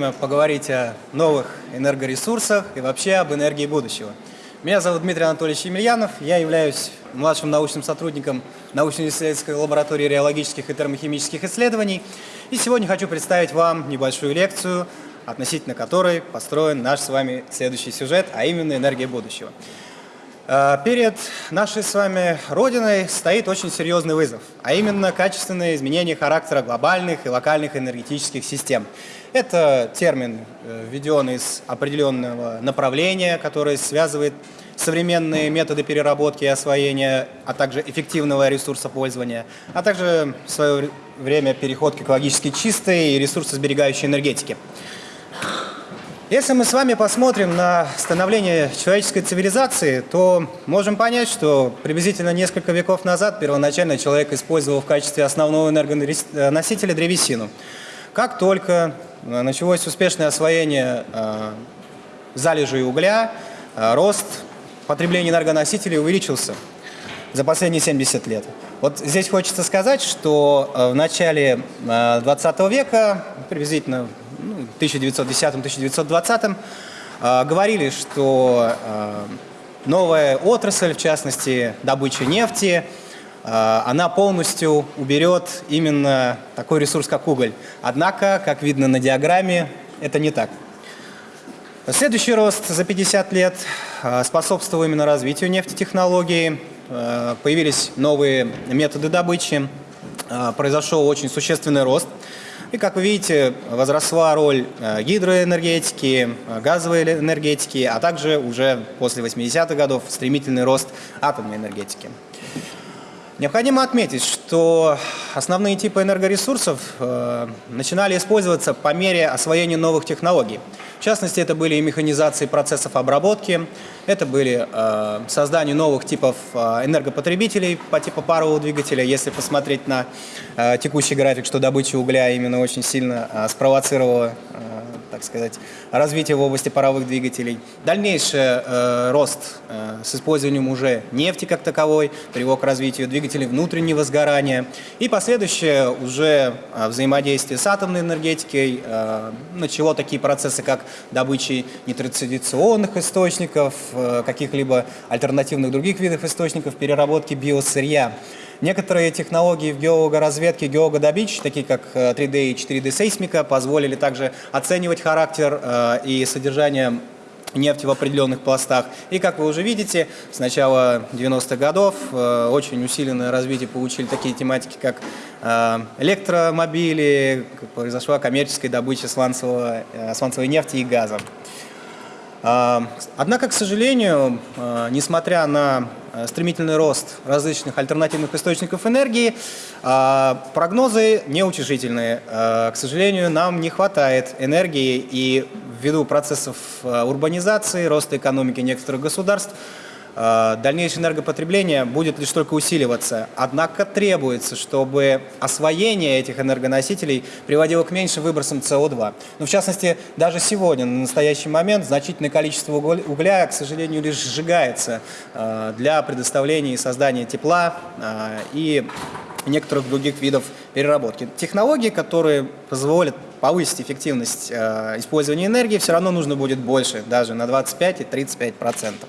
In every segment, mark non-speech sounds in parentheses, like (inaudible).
время поговорить о новых энергоресурсах и вообще об энергии будущего. Меня зовут Дмитрий Анатольевич Емельянов, я являюсь младшим научным сотрудником научно-исследовательской лаборатории реологических и термохимических исследований. И сегодня хочу представить вам небольшую лекцию, относительно которой построен наш с вами следующий сюжет, а именно энергия будущего. Э, перед нашей с вами Родиной стоит очень серьезный вызов, а именно качественное изменение характера глобальных и локальных энергетических систем. Это термин, э, введен из определенного направления, которое связывает современные методы переработки и освоения, а также эффективного ресурсопользования, а также в свое время переход к экологически чистой и ресурсосберегающей энергетике. Если мы с вами посмотрим на становление человеческой цивилизации, то можем понять, что приблизительно несколько веков назад первоначально человек использовал в качестве основного энергоносителя древесину. Как только началось успешное освоение э, залежей угля, э, рост потребления энергоносителей увеличился за последние 70 лет. Вот здесь хочется сказать, что в начале 20 века, приблизительно 1910-1920 э, говорили, что новая отрасль, в частности добыча нефти, она полностью уберет именно такой ресурс, как уголь. Однако, как видно на диаграмме, это не так. Следующий рост за 50 лет способствовал именно развитию нефтетехнологий, появились новые методы добычи, произошел очень существенный рост – и, как вы видите, возросла роль гидроэнергетики, газовой энергетики, а также уже после 80-х годов стремительный рост атомной энергетики. Необходимо отметить, что основные типы энергоресурсов э, начинали использоваться по мере освоения новых технологий. В частности, это были и механизации процессов обработки, это были э, создание новых типов э, энергопотребителей по типу парового двигателя. Если посмотреть на э, текущий график, что добыча угля именно очень сильно э, спровоцировала э, так сказать, развитие в области паровых двигателей. Дальнейший э, рост э, с использованием уже нефти как таковой привел к развитию двигателей внутреннего сгорания. И последующее уже э, взаимодействие с атомной энергетикой э, начало такие процессы, как добыча нетрадиционных источников, э, каких-либо альтернативных других видов источников, переработки биосырья. Некоторые технологии в геологоразведке, геологодобич, такие как 3D э, и 4D сейсмика, позволили также оценивать характер и содержание нефти в определенных пластах. И, как вы уже видите, с начала 90-х годов э, очень усиленное развитие получили такие тематики, как электромобили, произошла коммерческая добыча сланцевого, сланцевой нефти и газа. Однако, к сожалению, несмотря на Э, стремительный рост различных альтернативных источников энергии, а, прогнозы неутешительные. К сожалению, нам не хватает энергии и ввиду процессов э, урбанизации, роста экономики некоторых государств, дальнейшее энергопотребление будет лишь только усиливаться. Однако требуется, чтобы освоение этих энергоносителей приводило к меньшим выбросам СО2. Ну, в частности, даже сегодня, на настоящий момент, значительное количество угля, к сожалению, лишь сжигается э, для предоставления и создания тепла э, и некоторых других видов переработки. Технологии, которые позволят повысить эффективность использования энергии, все равно нужно будет больше, даже на 25 и 35 процентов.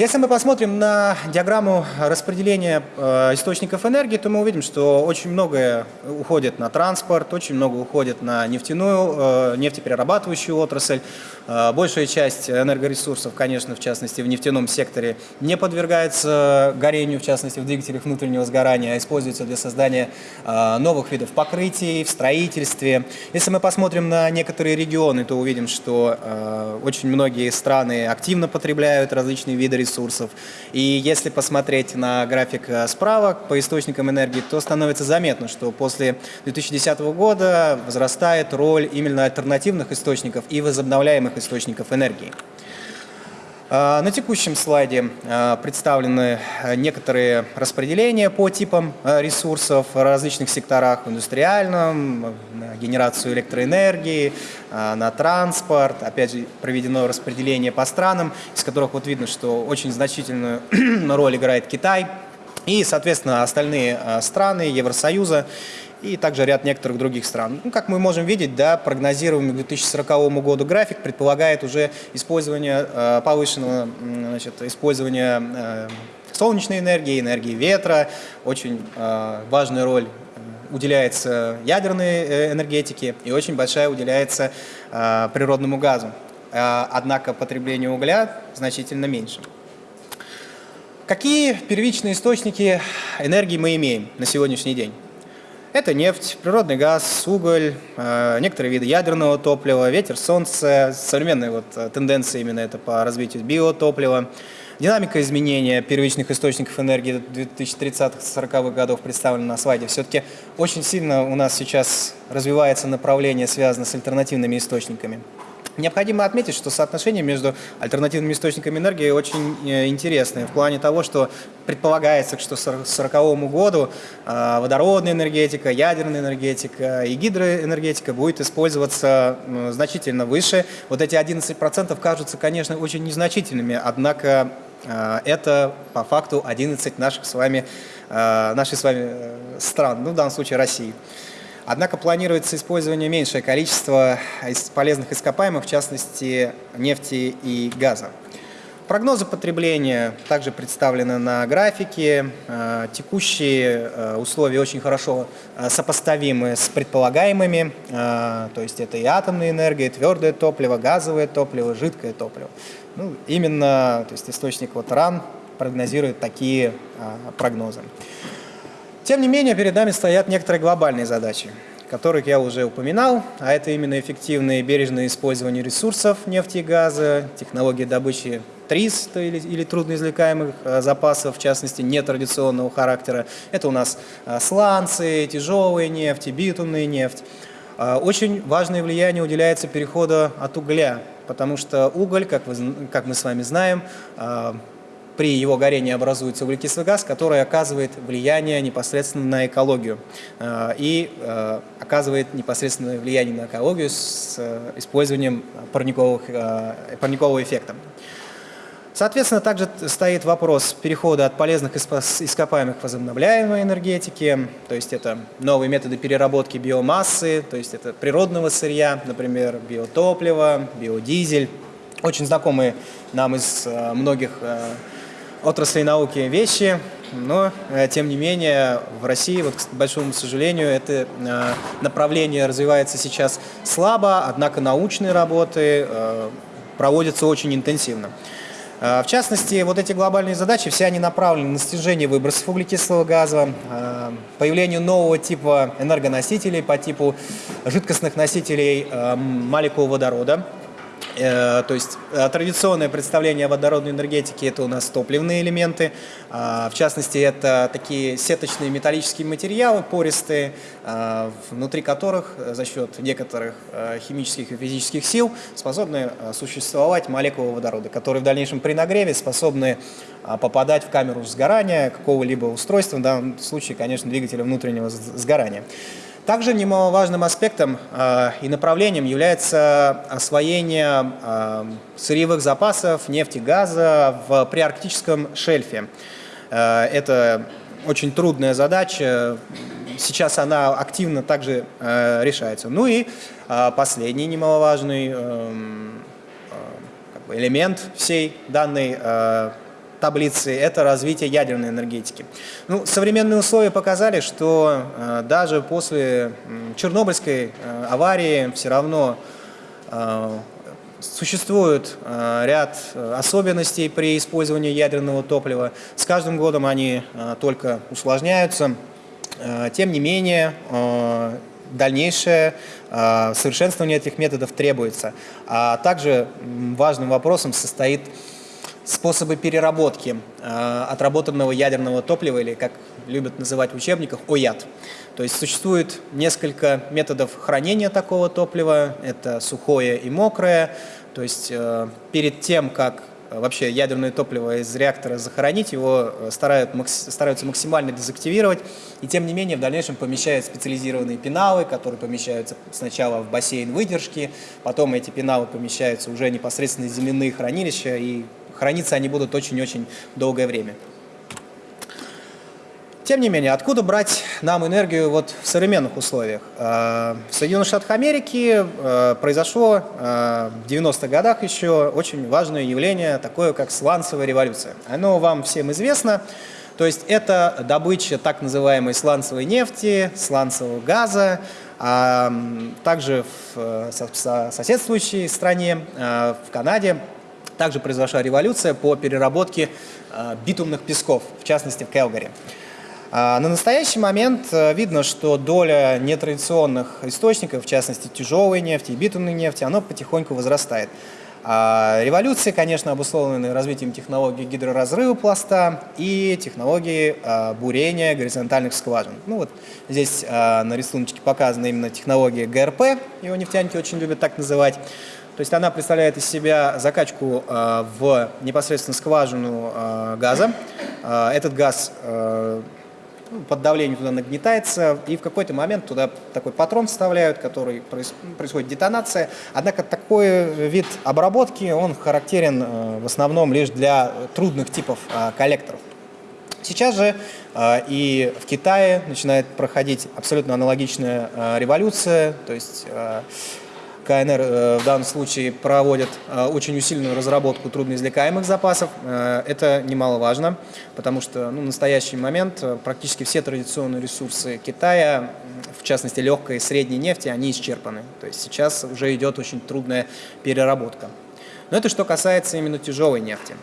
Если мы посмотрим на диаграмму распределения э, источников энергии, то мы увидим, что очень многое уходит на транспорт, очень много уходит на нефтяную, э, нефтеперерабатывающую отрасль. Э, большая часть энергоресурсов, конечно, в частности в нефтяном секторе, не подвергается горению, в частности в двигателях внутреннего сгорания, а используется для создания новых видов покрытий в строительстве. Если мы посмотрим на некоторые регионы, то увидим, что очень многие страны активно потребляют различные виды ресурсов, ресурсов. И если посмотреть на график э, справа по источникам энергии, то становится заметно, что после 2010 года возрастает роль именно альтернативных источников и возобновляемых источников энергии. А, на текущем слайде а, представлены а, некоторые распределения по типам ресурсов в различных секторах, в индустриальном, на генерацию электроэнергии, на транспорт. Опять же, проведено распределение по странам, из которых вот видно, что очень значительную (clears throat) роль играет Китай и, соответственно, остальные страны Евросоюза и также ряд некоторых других стран. Ну, как мы можем видеть, да, прогнозируемый к 2040 году график предполагает уже использование э, повышенного значит, использования э, солнечной энергии, энергии ветра. Очень э, важная роль э, уделяется ядерной э, энергетике и очень большая уделяется э, природному газу. Э, однако потребление угля значительно меньше. Какие первичные источники энергии мы имеем на сегодняшний день? Это нефть, природный газ, уголь, э, некоторые виды ядерного топлива, ветер, солнце, современные вот э, тенденции именно это по развитию биотоплива. Динамика изменения первичных источников энергии 2030-40-х годов представлена на слайде. Все-таки очень сильно у нас сейчас развивается направление, связанное с альтернативными источниками. Необходимо отметить, что соотношение между альтернативными источниками энергии очень э, интересное в плане того, что предполагается, что к 1940 году э, водородная энергетика, ядерная энергетика и гидроэнергетика будет использоваться значительно выше. Вот эти 11% кажутся, конечно, очень незначительными, однако э, это по факту 11 наших с вами, наших с вами стран, ну в данном случае России. Однако планируется использование меньшее количества полезных ископаемых, в частности нефти и газа. Прогнозы потребления также представлены на графике. Э, текущие э, условия очень хорошо э, сопоставимы с предполагаемыми, то есть это и атомная энергия, и твердое топливо, газовое топливо, жидкое топливо. Ну, именно то есть источник вот РАН прогнозирует такие прогнозы. Тем не менее, перед нами стоят некоторые глобальные задачи, которых я уже упоминал, а это именно эффективное и бережное использование ресурсов нефти и газа, технологии добычи ТРИС или, или трудноизвлекаемых э, запасов, в частности, нетрадиционного характера. Это у нас э, сланцы, тяжелая нефть, битумная нефть. Э, очень важное влияние уделяется переходу от угля, потому что уголь, как, мы с вами знаем, при его горении образуется углекислый газ, который оказывает влияние непосредственно на экологию э, и э, оказывает непосредственное влияние на экологию с э, использованием парниковых, парникового эффекта. Соответственно, также стоит вопрос перехода от полезных ископаемых к возобновляемой энергетике, то есть это новые методы переработки биомассы, то есть это природного сырья, например, биотопливо, биодизель, очень знакомые нам из многих отрасли науки вещи, но, э, тем не менее, в России, вот, к большому сожалению, это э, направление развивается сейчас слабо, однако научные работы э, проводятся очень интенсивно. В частности, вот эти глобальные задачи, все они направлены на снижение выбросов углекислого газа, появлению нового типа энергоносителей по типу жидкостных носителей молекул водорода, то есть э, традиционное представление водородной энергетике – это у нас топливные элементы. А, в частности, это такие сеточные металлические материалы, пористые, а, внутри которых за счет некоторых э, химических и физических сил способны существовать молекулы водорода, которые в дальнейшем при нагреве способны а, попадать в камеру сгорания какого-либо устройства, в данном случае, конечно, двигателя внутреннего сгорания. Также немаловажным аспектом э, и направлением является освоение э, сырьевых запасов нефти газа в приарктическом шельфе. Э, это очень трудная задача, сейчас она активно также решается. Ну и последний немаловажный э, э, элемент всей данной таблицы – это развитие ядерной энергетики. Ну, современные условия показали, что э, даже после Чернобыльской э, аварии все равно э, существует э, ряд особенностей при использовании ядерного топлива. С каждым годом они только усложняются. Тем не менее, дальнейшее совершенствование этих методов требуется. А также важным вопросом состоит способы переработки э, отработанного ядерного топлива, или как любят называть в учебниках, ОЯД. То есть существует несколько методов хранения такого топлива, это сухое и мокрое. То есть э, перед тем, как вообще ядерное топливо из реактора захоронить, его э, старают, стараются максимально дезактивировать, и тем не менее в дальнейшем помещают специализированные пеналы, которые помещаются сначала в бассейн выдержки, потом эти пеналы помещаются уже непосредственно в земляные хранилища, и храниться они будут очень-очень долгое время. тем не менее, откуда брать нам энергию вот в современных условиях? В Соединенных Штатах Америки произошло в 90-х годах еще очень важное явление, такое как сланцевая революция. Оно вам всем известно. То есть это добыча так называемой сланцевой нефти, сланцевого газа, а также в соседствующей стране, в Канаде, также произошла революция по переработке битумных песков, в частности в Келгари. На настоящий момент видно, что доля нетрадиционных источников, в частности тяжелой нефти и битумной нефти, она потихоньку возрастает. А революции, конечно, обусловлены развитием технологий гидроразрыва пласта и технологии а, бурения горизонтальных скважин. Ну вот здесь а, на рисунке показана именно технология ГРП, его нефтяники очень любят так называть. То есть она представляет из себя закачку в непосредственно скважину газа. Этот газ под давлением туда нагнетается, и в какой-то момент туда такой патрон вставляют, который происходит детонация. Однако такой вид обработки, он характерен э, в основном лишь для трудных типов э, коллекторов. Сейчас же э, и в Китае начинает проходить абсолютно аналогичная революция, то есть КНР э, в данном случае проводит э, очень усиленную разработку трудноизвлекаемых запасов. Э, это немаловажно, потому что ну, в настоящий момент практически все традиционные ресурсы Китая, в частности легкой и средней нефти, они исчерпаны. То есть сейчас уже идет очень трудная переработка. Но это что касается именно тяжелой нефти.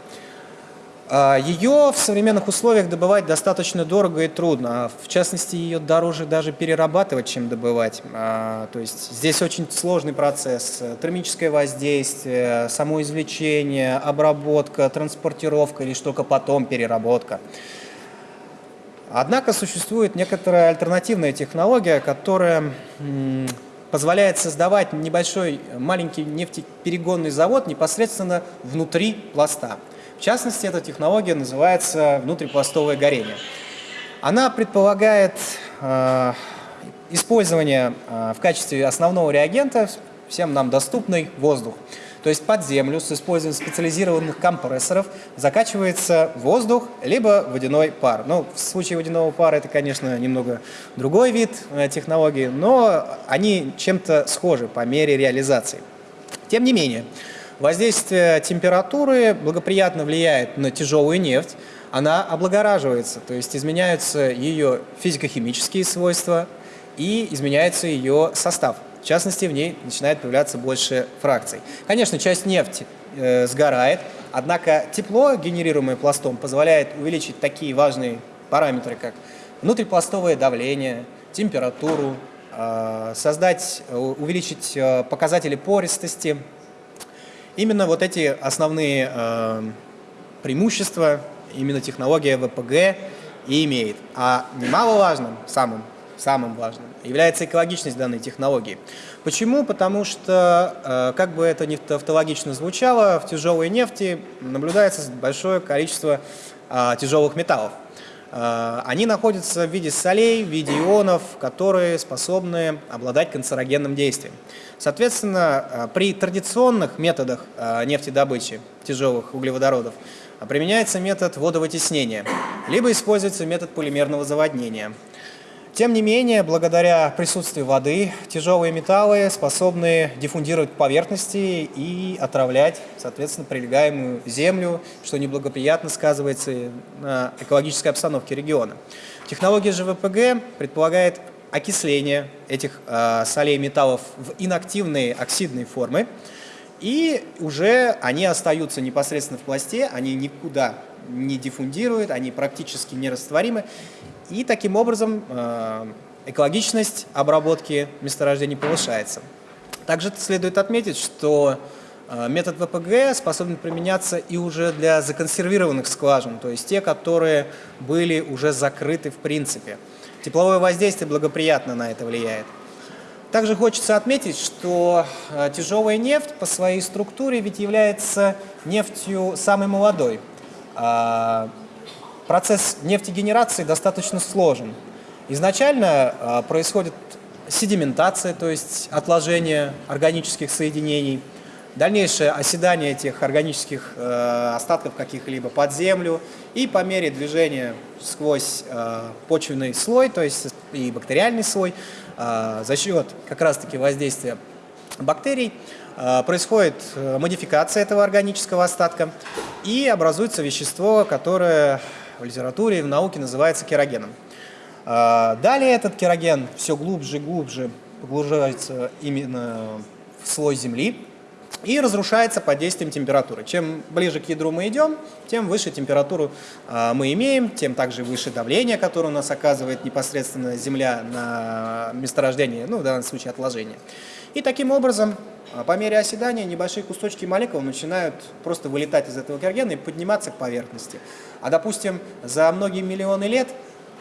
А, ее в современных условиях добывать достаточно дорого и трудно. А в частности, ее дороже даже перерабатывать, чем добывать. А, то есть здесь очень сложный процесс. Термическое воздействие, само извлечение, обработка, транспортировка или только потом переработка. Однако существует некоторая альтернативная технология, которая позволяет создавать небольшой маленький нефтеперегонный завод непосредственно внутри пласта. В частности, эта технология называется внутрипластовое горение. Она предполагает э, использование э, в качестве основного реагента всем нам доступный воздух. То есть под землю с использованием специализированных компрессоров закачивается воздух, либо водяной пар. Ну, в случае водяного пара это, конечно, немного другой вид э, технологии, но они чем-то схожи по мере реализации. Тем не менее, Воздействие температуры благоприятно влияет на тяжелую нефть, она облагораживается, то есть изменяются ее физико-химические свойства и изменяется ее состав. В частности, в ней начинает появляться больше фракций. Конечно, часть нефти э, сгорает, однако тепло, генерируемое пластом, позволяет увеличить такие важные параметры, как внутрипластовое давление, температуру, э, создать, увеличить э, показатели пористости, Именно вот эти основные э, преимущества именно технология ВПГ и имеет. А немаловажным, самым, самым важным, является экологичность данной технологии. Почему? Потому что, э, как бы это ни тавтологично звучало, в тяжелой нефти наблюдается большое количество э, тяжелых металлов. Э, они находятся в виде солей, в виде ионов, которые способны обладать канцерогенным действием. Соответственно, э, при традиционных методах э, нефтедобычи тяжелых углеводородов применяется метод водовытеснения, либо используется метод полимерного заводнения. Тем не менее, благодаря присутствию воды, тяжелые металлы способны диффундировать поверхности и отравлять, соответственно, прилегаемую землю, что неблагоприятно сказывается на экологической обстановке региона. Технология ЖВПГ предполагает окисление этих э, солей металлов в инактивные оксидные формы, и уже они остаются непосредственно в пласте, они никуда не диффундируют, они практически нерастворимы, и таким образом э, экологичность обработки месторождений повышается. Также следует отметить, что э, метод ВПГ способен применяться и уже для законсервированных скважин, то есть те, которые были уже закрыты в принципе. Тепловое воздействие благоприятно на это влияет. Также хочется отметить, что э, тяжелая нефть по своей структуре ведь является нефтью самой молодой. А, Процесс нефтегенерации достаточно сложен. Изначально э, происходит седиментация, то есть отложение органических соединений. дальнейшее оседание этих органических э, остатков каких-либо под землю и по мере движения сквозь э, почвенный слой, то есть и бактериальный слой, э, за счет как раз-таки воздействия бактерий происходит модификация этого органического остатка и образуется вещество, которое в литературе в науке называется керогеном. Э, далее этот кероген все глубже и глубже погружается именно в слой земли и разрушается под действием температуры. Чем ближе к ядру мы идем, тем выше температуру э, мы имеем, тем также выше давление, которое у нас оказывает непосредственно Земля на месторождение, ну в данном случае отложение. И таким образом, а, по мере оседания, небольшие кусочки молекул начинают просто вылетать из этого керогена и подниматься к поверхности. А допустим, за многие миллионы лет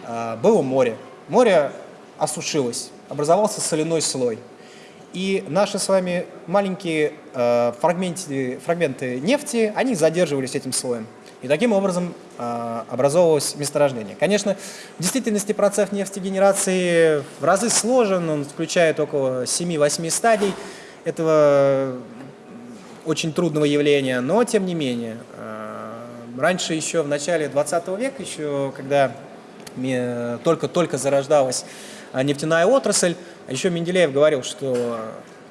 э, было море. Море осушилось, образовался соляной слой. И наши с вами маленькие э, фрагменты, фрагменты нефти, они задерживались этим слоем. И таким образом э, образовывалось месторождение. Конечно, в действительности процесс нефтегенерации в разы сложен, он включает около 7-8 стадий этого очень трудного явления, но тем не менее, э, раньше еще в начале 20 века, еще когда только-только зарождалась э, нефтяная отрасль, еще Менделеев говорил, что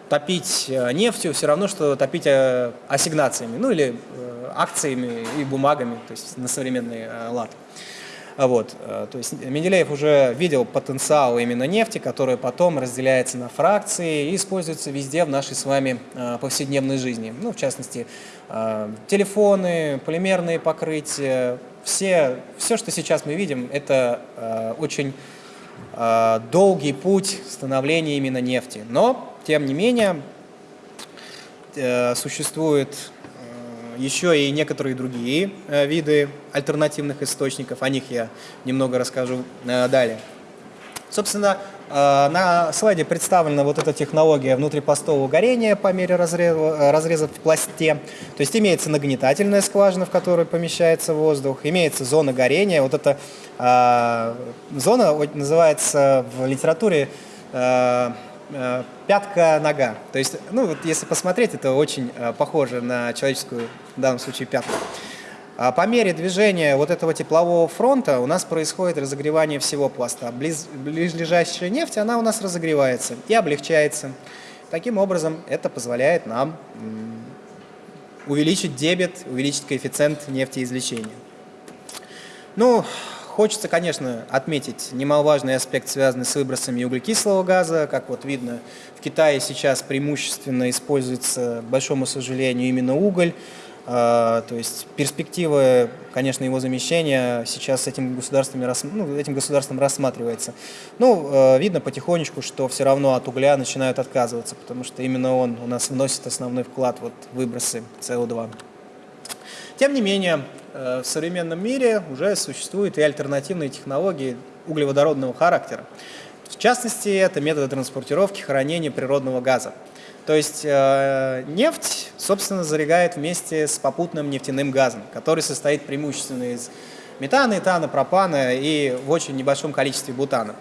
топить э, нефтью все равно, что топить ассигнациями, ну или акциями и бумагами, то есть на современный лад. Вот, то есть Менделеев уже видел потенциал именно нефти, который потом разделяется на фракции и используется везде в нашей с вами повседневной жизни. Ну, в частности, телефоны, полимерные покрытия, все, все, что сейчас мы видим, это э, очень э, долгий путь становления именно нефти. Но, тем не менее, э, существуют э, еще и некоторые другие э, виды альтернативных источников. О них я немного расскажу далее. Собственно, на слайде представлена вот эта технология внутрипостового горения по мере разреза, разреза в пласте. То есть имеется нагнетательная скважина, в которой помещается воздух, имеется зона горения. Вот эта э, зона называется в литературе э, пятка-нога. То есть, ну вот если посмотреть, это очень э, похоже на человеческую, в данном случае, пятку. А по мере движения вот этого теплового фронта у нас происходит разогревание всего пласта. Близ, близлежащая нефть, она у нас разогревается и облегчается. Таким образом, это позволяет нам увеличить дебет, увеличить коэффициент нефтеизвлечения. Ну, хочется, конечно, отметить немаловажный аспект, связанный с выбросами углекислого газа. Как вот видно, в Китае сейчас преимущественно используется, к большому сожалению, именно уголь. А, то есть перспективы, конечно, его замещения сейчас этим государством, ну, этим государством рассматривается. Ну, э, видно потихонечку, что все равно от угля начинают отказываться, потому что именно он у нас вносит основной вклад вот, в выбросы СО2. Тем не менее, э, в современном мире уже существуют и альтернативные технологии углеводородного характера. В частности, это методы транспортировки, хранения природного газа. То есть э, нефть, собственно, заряжает вместе с попутным нефтяным газом, который состоит преимущественно из метана, этана, пропана и в очень небольшом количестве бутана.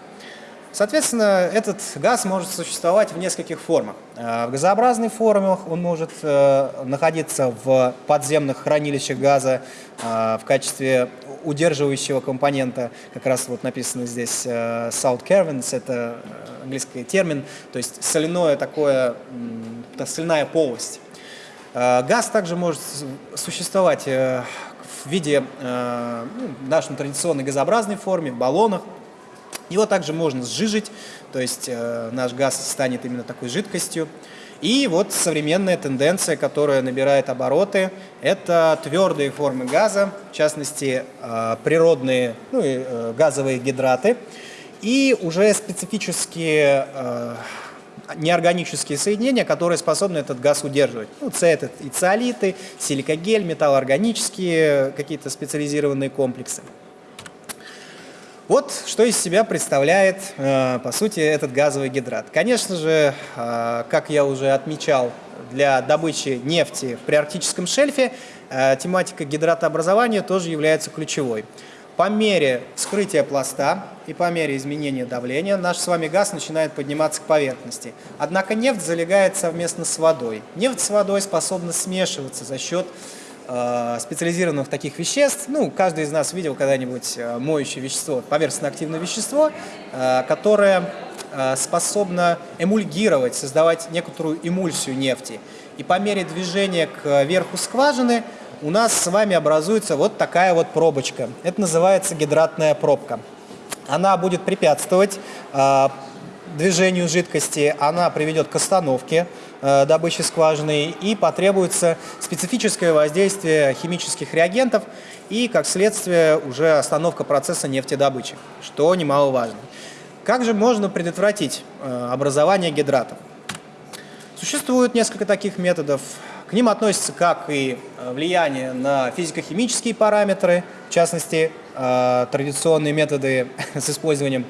Соответственно, этот газ может существовать в нескольких формах. Э, в газообразных формах он может э, находиться в подземных хранилищах газа э, в качестве удерживающего компонента. Как раз вот написано здесь salt caverns, это английский термин, то есть соляное такое, соляная полость. Газ также может существовать в виде, ну, в нашей традиционной газообразной форме, в баллонах, его также можно сжижить, то есть э, наш газ станет именно такой жидкостью. И вот современная тенденция, которая набирает обороты, это твердые формы газа, в частности э, природные ну, и, э, газовые гидраты, и уже специфические неорганические соединения, которые способны этот газ удерживать. Ну, это и циолиты, силикогель, металлоорганические какие-то специализированные комплексы. Вот что из себя представляет, э, по сути, этот газовый гидрат. Конечно же, э, как я уже отмечал, для добычи нефти в приарктическом шельфе э, тематика гидратообразования тоже является ключевой. по мере вскрытия пласта и по мере изменения давления наш с вами газ начинает подниматься к поверхности. Однако нефть залегает совместно с водой. Нефть с водой способна смешиваться за счет специализированных таких веществ. Ну, каждый из нас видел когда-нибудь э, моющее вещество, поверхностно-активное вещество, э, которое э, способно эмульгировать, создавать некоторую эмульсию нефти. И по мере движения к верху скважины у нас с вами образуется вот такая вот пробочка. Это называется гидратная пробка. Она будет препятствовать э, движению жидкости, она приведет к остановке э, добычи скважины и потребуется специфическое воздействие химических реагентов и, как следствие, уже остановка процесса нефтедобычи, что немаловажно. Как же можно предотвратить э, образование гидратов? Существует несколько таких методов. К ним относятся как и э, влияние на физико-химические параметры, в частности, э, традиционные методы (laughs) с использованием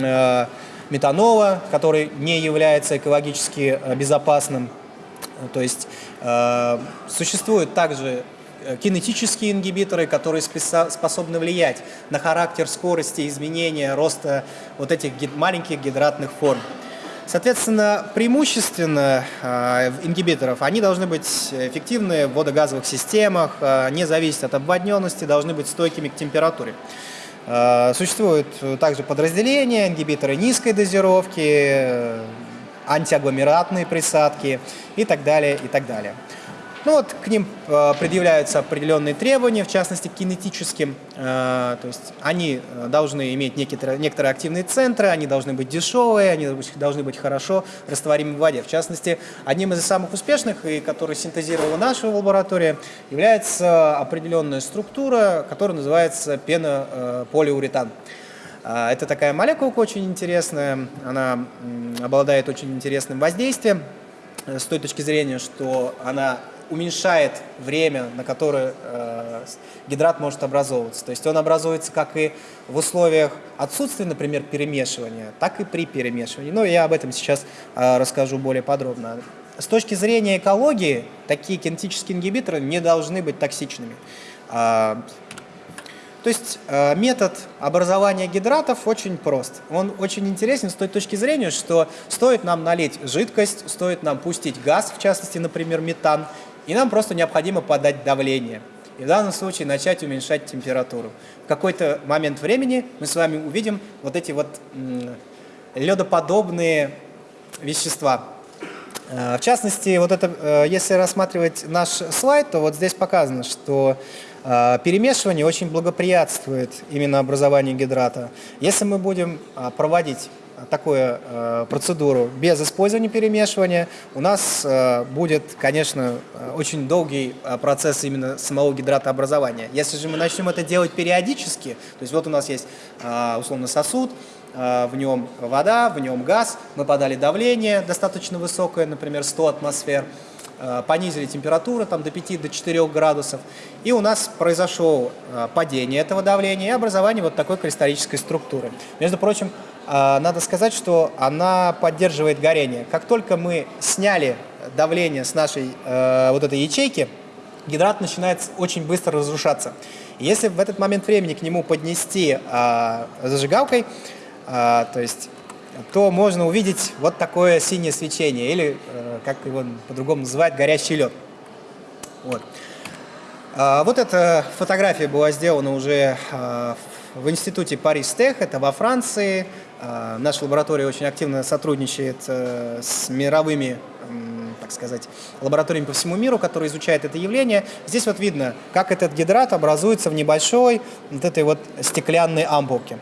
э, метанола, который не является экологически безопасным. То есть существуют также кинетические ингибиторы, которые способны влиять на характер скорости изменения роста вот этих маленьких гидратных форм. Соответственно, преимущественно э, ингибиторов, они должны быть эффективны в водогазовых системах, э, не зависеть от обводненности, должны быть стойкими к температуре. Э, существуют также подразделения, ингибиторы низкой дозировки, э, антиагломератные присадки и так далее, и так далее. Ну вот к ним э, предъявляются определенные требования, в частности кинетическим, э, то есть они э, должны иметь некоторые, некоторые активные центры, они должны быть дешевые, они должны быть хорошо растворимы в воде. В частности, одним из самых успешных, и который синтезировала наша лаборатория, является определенная структура, которая называется пенополиуретан. Это такая молекулка очень интересная, она обладает очень интересным воздействием с той точки зрения, что она уменьшает время, на которое э, гидрат может образовываться. То есть он образуется как и в условиях отсутствия, например, перемешивания, так и при перемешивании. Но я об этом сейчас э, расскажу более подробно. С точки зрения экологии, такие кинетические ингибиторы не должны быть токсичными. А, то есть э, метод образования гидратов очень прост. Он очень интересен с той точки зрения, что стоит нам налить жидкость, стоит нам пустить газ, в частности, например, метан, и нам просто необходимо подать давление. И в данном случае начать уменьшать температуру. В какой-то момент времени мы с вами увидим вот эти вот ледоподобные вещества. Э, в частности, вот это, э, если рассматривать наш слайд, то вот здесь показано, что э, перемешивание очень благоприятствует именно образованию гидрата. Если мы будем проводить такую э, процедуру без использования перемешивания, у нас э, будет, конечно, очень долгий э, процесс именно самого гидратообразования. Если же мы начнем это делать периодически, то есть вот у нас есть условно сосуд, в нем вода, в нем газ, мы подали давление достаточно высокое, например, 100 атмосфер, понизили температуру там, до 5-4 до градусов, и у нас произошло падение этого давления и образование вот такой кристаллической структуры. Между прочим, надо сказать, что она поддерживает горение. Как только мы сняли давление с нашей э, вот этой ячейки, гидрат начинает очень быстро разрушаться. Если в этот момент времени к нему поднести э, зажигалкой, э, то есть то можно увидеть вот такое синее свечение, или, э, как его по-другому называют, горящий лед. Вот. А, вот эта фотография была сделана уже а, в институте Парис-Тех, это во Франции. А, наша лаборатория очень активно сотрудничает э, с мировыми так сказать, лабораториями по всему миру, которые изучают это явление. Здесь вот видно, как этот гидрат образуется в небольшой вот этой вот стеклянной ампулке.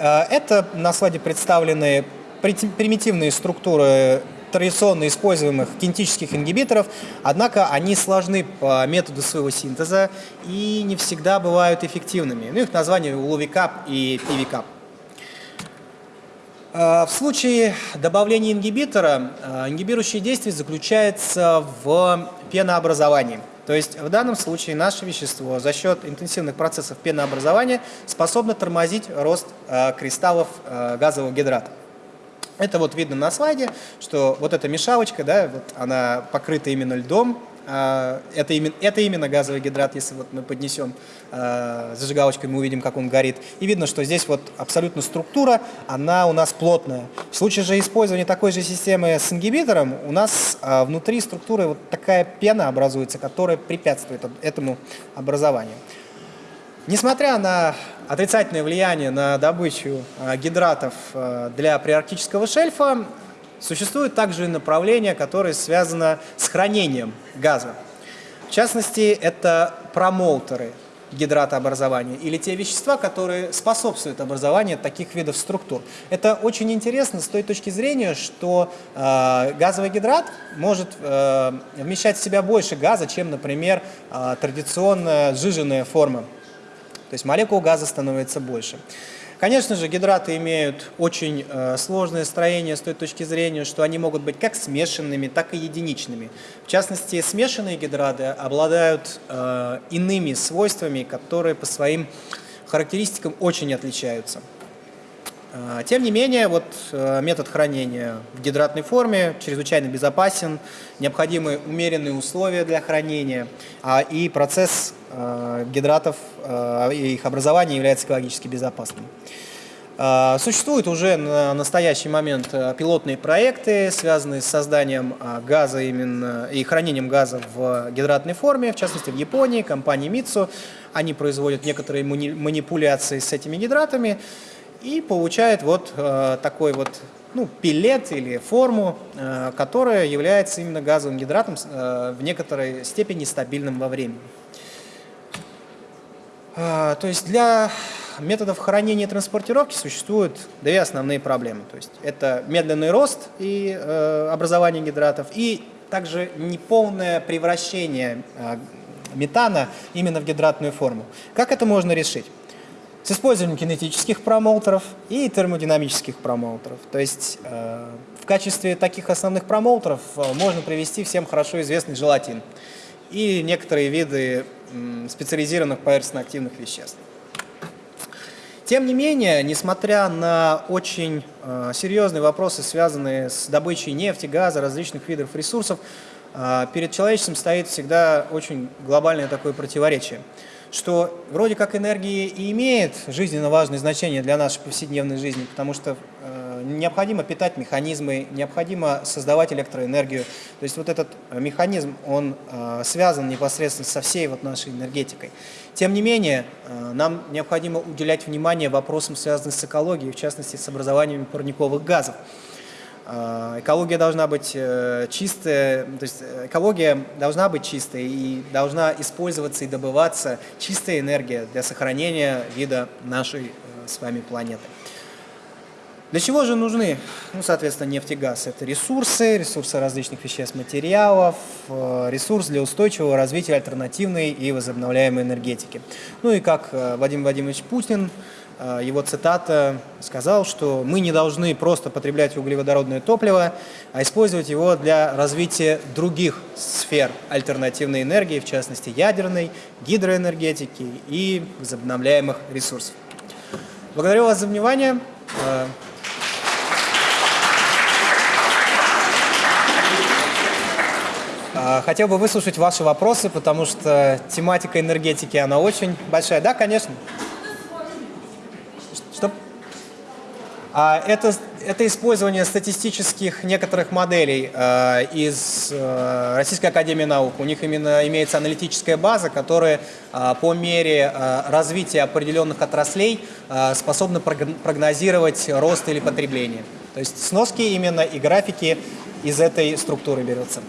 Э, это на слайде представлены примитивные структуры традиционно используемых кинетических ингибиторов, однако они сложны по методу своего синтеза и не всегда бывают эффективными. Ну, их название уловикап и пивикап. В случае добавления ингибитора, а, ингибирующее действие заключается в пенообразовании. То есть в данном случае наше вещество за счет интенсивных процессов пенообразования способно тормозить рост а, кристаллов а, газового гидрата. Это вот видно на слайде, что вот эта мешалочка, да, вот она покрыта именно льдом, А, это именно, это именно газовый гидрат, если вот мы поднесем э, зажигалочкой, мы увидим, как он горит. И видно, что здесь вот абсолютно структура, она у нас плотная. В случае же использования такой же системы с ингибитором, у нас э, внутри структуры вот такая пена образуется, которая препятствует этому образованию. Несмотря на отрицательное влияние на добычу гидратов для приарктического шельфа, Существует также направление, которое связано с хранением газа. В частности, это промоутеры гидратообразования или те вещества, которые способствуют образованию таких видов структур. Это очень интересно с той точки зрения, что э, газовый гидрат может э, вмещать в себя больше газа, чем, например, э, традиционная сжиженная форма. То есть молекул газа становится больше. Конечно же, гидраты имеют очень э, сложное строение с той точки зрения, что они могут быть как смешанными, так и единичными. В частности, смешанные гидраты обладают э, иными свойствами, которые по своим характеристикам очень отличаются. Э, тем не менее, вот э, метод хранения в гидратной форме чрезвычайно безопасен, необходимы умеренные условия для хранения, а и процесс Э, гидратов э, их образование является экологически безопасным. Э, существуют уже на настоящий момент пилотные проекты, связанные с созданием газа именно и хранением газа в гидратной форме, в частности в Японии, компания Mitsu. Они производят некоторые манипуляции с этими гидратами и получают вот такой вот ну, пилет или форму, которая является именно газовым гидратом в некоторой степени стабильным во времени. То есть для методов хранения и транспортировки существуют две основные проблемы. То есть это медленный рост и э, образование гидратов, и также неполное превращение э, метана именно в гидратную форму. Как это можно решить? С использованием кинетических промоутеров и термодинамических промоутеров. То есть э, в качестве таких основных промоутеров э, можно привести всем хорошо известный желатин и некоторые виды специализированных поверхностно-активных веществ. Тем не менее, несмотря на очень э, серьезные вопросы, связанные с добычей нефти, газа, различных видов ресурсов, э, перед человечеством стоит всегда очень глобальное такое противоречие, что вроде как энергия и имеет жизненно важное значение для нашей повседневной жизни, потому что э, необходимо питать механизмы, необходимо создавать электроэнергию. То есть вот этот э, механизм, он э, связан непосредственно со всей вот нашей энергетикой. Тем не менее, э, нам необходимо уделять внимание вопросам, связанным с экологией, в частности, с образованием парниковых газов. Экология должна быть чистая, то есть экология должна быть чистой и должна использоваться и добываться чистая энергия для сохранения вида нашей с вами планеты. Для чего же нужны, ну, соответственно, нефть и газ? Это ресурсы, ресурсы различных веществ, материалов, э, ресурс для устойчивого развития альтернативной и возобновляемой энергетики. Ну и как э, Владимир Владимирович Путин, э, его цитата сказал, что мы не должны просто потреблять углеводородное топливо, а использовать его для развития других сфер альтернативной энергии, в частности ядерной, гидроэнергетики и возобновляемых ресурсов. Благодарю вас за внимание. А, хотел бы выслушать ваши вопросы, потому что тематика энергетики, она очень большая. Да, конечно. Что? А, это, это использование статистических некоторых моделей э, из э, Российской Академии Наук. У них именно имеется аналитическая база, которая э, по мере развития определенных отраслей способна прогнозировать рост или потребление. То есть сноски именно и графики из этой структуры берутся.